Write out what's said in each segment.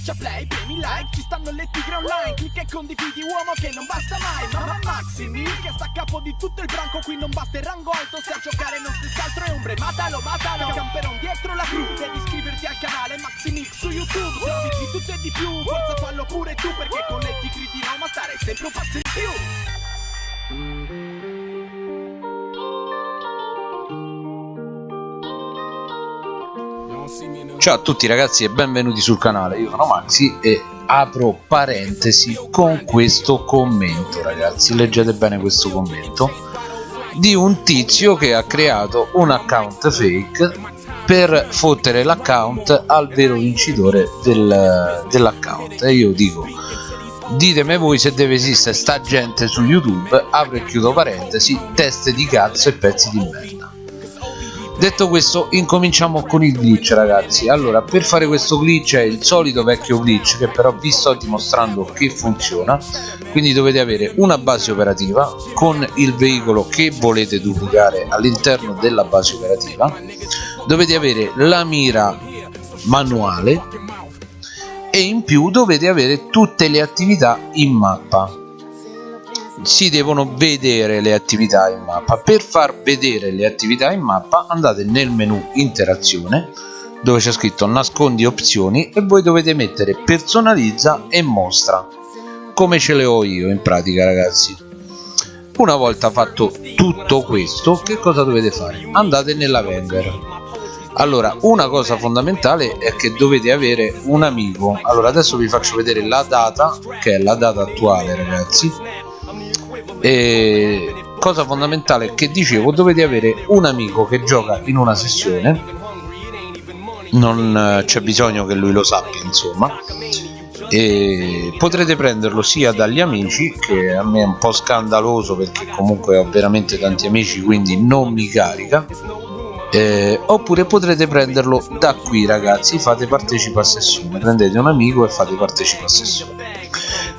Schiaccia play, premi like, ci stanno le tigre online Clicca e condividi uomo che non basta mai Mamma Maximi che sta a capo di tutto il branco Qui non basta il rango alto, se a giocare non stessi altro è ombre Matalo, matalo, camperon dietro la crew Devi iscriverti al canale Maximix su YouTube Se di tutto e di più, forza fallo pure tu Perché con le tigre di Roma stare sempre un passo in più Ciao a tutti ragazzi e benvenuti sul canale, io sono Maxi e apro parentesi con questo commento ragazzi, leggete bene questo commento. Di un tizio che ha creato un account fake per fottere l'account al vero vincitore del, dell'account. E io dico ditemi voi se deve esistere sta gente su youtube. Apro e chiudo parentesi teste di cazzo e pezzi di merda detto questo incominciamo con il glitch ragazzi. Allora per fare questo glitch è il solito vecchio glitch che però vi sto dimostrando che funziona. Quindi dovete avere una base operativa con il veicolo che volete duplicare all'interno della base operativa. Dovete avere la mira manuale e in più dovete avere tutte le attività in mappa si devono vedere le attività in mappa. Per far vedere le attività in mappa andate nel menu interazione dove c'è scritto nascondi opzioni e voi dovete mettere personalizza e mostra come ce le ho io in pratica ragazzi. Una volta fatto tutto questo che cosa dovete fare? Andate nella vendor allora una cosa fondamentale è che dovete avere un amico. Allora adesso vi faccio vedere la data che è la data attuale ragazzi e cosa fondamentale che dicevo dovete avere un amico che gioca in una sessione. Non eh, c'è bisogno che lui lo sappia insomma. E potrete prenderlo sia dagli amici che a me è un po' scandaloso perché comunque ho veramente tanti amici quindi non mi carica. Eh, oppure potrete prenderlo da qui ragazzi fate partecipa a sessione. Prendete un amico e fate partecipa a sessione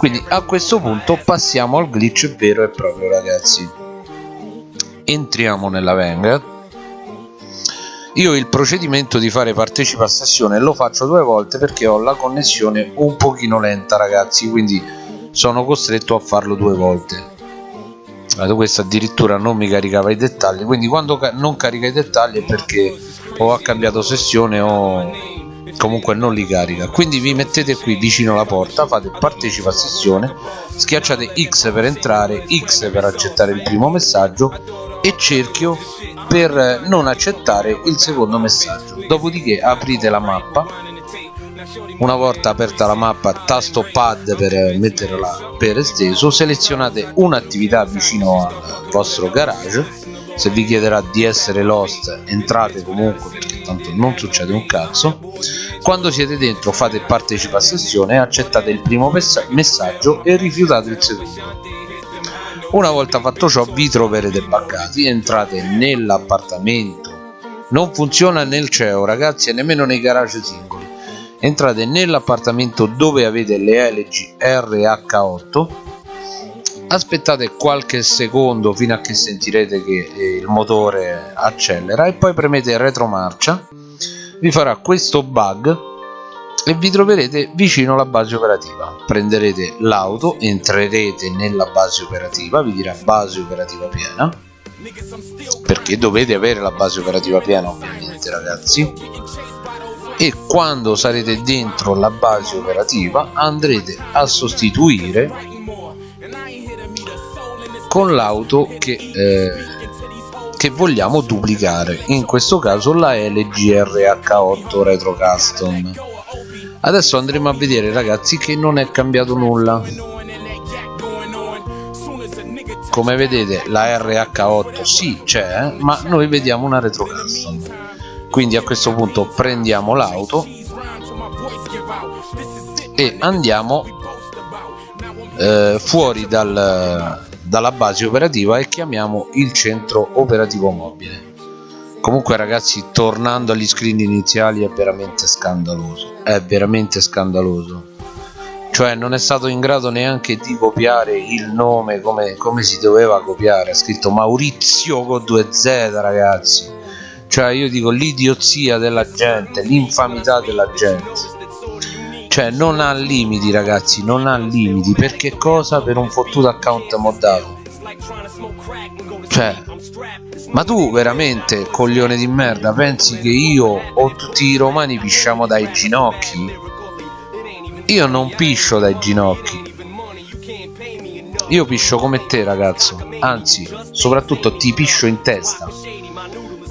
quindi a questo punto passiamo al glitch vero e proprio ragazzi. Entriamo nella Vanguard. Io il procedimento di fare partecipa a sessione lo faccio due volte perché ho la connessione un pochino lenta ragazzi quindi sono costretto a farlo due volte. Allora, questo addirittura non mi caricava i dettagli quindi quando ca non carica i dettagli è perché o ha cambiato sessione o comunque non li carica. Quindi vi mettete qui vicino alla porta fate partecipa a sessione schiacciate X per entrare X per accettare il primo messaggio e cerchio per non accettare il secondo messaggio. Dopodiché aprite la mappa. Una volta aperta la mappa tasto pad per metterla per esteso selezionate un'attività vicino al vostro garage se vi chiederà di essere lost entrate comunque perché tanto non succede un cazzo. Quando siete dentro fate partecipa a sessione accettate il primo messaggio e rifiutate il secondo. Una volta fatto ciò vi troverete buggati entrate nell'appartamento. Non funziona nel CEO ragazzi e nemmeno nei garage singoli. Entrate nell'appartamento dove avete le LG RH8 aspettate qualche secondo fino a che sentirete che eh, il motore accelera e poi premete retromarcia. Vi farà questo bug e vi troverete vicino alla base operativa. Prenderete l'auto entrerete nella base operativa vi dirà base operativa piena perché dovete avere la base operativa piena ovviamente ragazzi. E quando sarete dentro la base operativa andrete a sostituire con l'auto che eh, che vogliamo duplicare in questo caso la LGRH8 Retro Custom. Adesso andremo a vedere ragazzi che non è cambiato nulla. Come vedete la RH8 sì c'è ma noi vediamo una Retro Custom. Quindi a questo punto prendiamo l'auto e andiamo eh, fuori dal, dalla base operativa e chiamiamo il centro operativo mobile. Comunque ragazzi tornando agli screen iniziali è veramente scandaloso è veramente scandaloso. Cioè non è stato in grado neanche di copiare il nome come, come si doveva copiare. Ha scritto Maurizio con 2Z ragazzi. Cioè io dico l'idiozia della gente l'infamità della gente cioè non ha limiti ragazzi non ha limiti. Perché cosa? Per un fottuto account moddato. Cioè ma tu veramente coglione di merda pensi che io o tutti i romani pisciamo dai ginocchi? Io non piscio dai ginocchi. Io piscio come te ragazzo. Anzi soprattutto ti piscio in testa.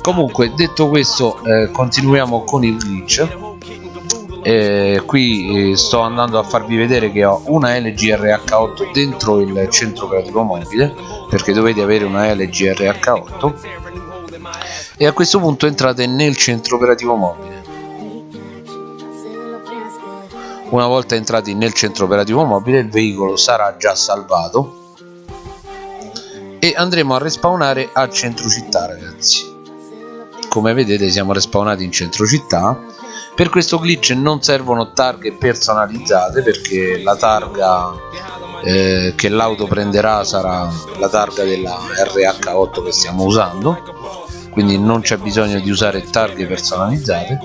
Comunque detto questo eh, continuiamo con il glitch eh, qui sto andando a farvi vedere che ho una LG RH8 dentro il centro operativo mobile perché dovete avere una LG RH8 e a questo punto entrate nel centro operativo mobile. Una volta entrati nel centro operativo mobile il veicolo sarà già salvato e andremo a respawnare al centro città ragazzi come vedete siamo respawnati in centro città. Per questo glitch non servono targhe personalizzate perché la targa eh, che l'auto prenderà sarà la targa della RH8 che stiamo usando. Quindi non c'è bisogno di usare targhe personalizzate.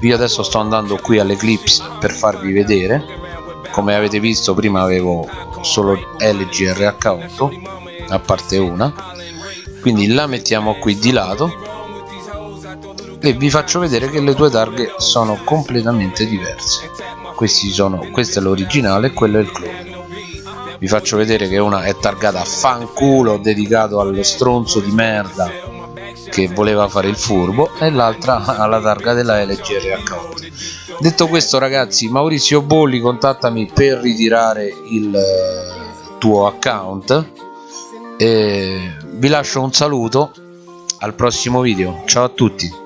Io adesso sto andando qui all'Eclipse per farvi vedere. Come avete visto prima avevo solo LG RH8 a parte una. Quindi la mettiamo qui di lato e vi faccio vedere che le due targhe sono completamente diverse. Questi sono questo è l'originale e quello è il clone. Vi faccio vedere che una è targata a fanculo dedicato allo stronzo di merda che voleva fare il furbo e l'altra alla targa della LG RH8 detto questo ragazzi Maurizio Bolli contattami per ritirare il eh, tuo account. E vi lascio un saluto. Al prossimo video. Ciao a tutti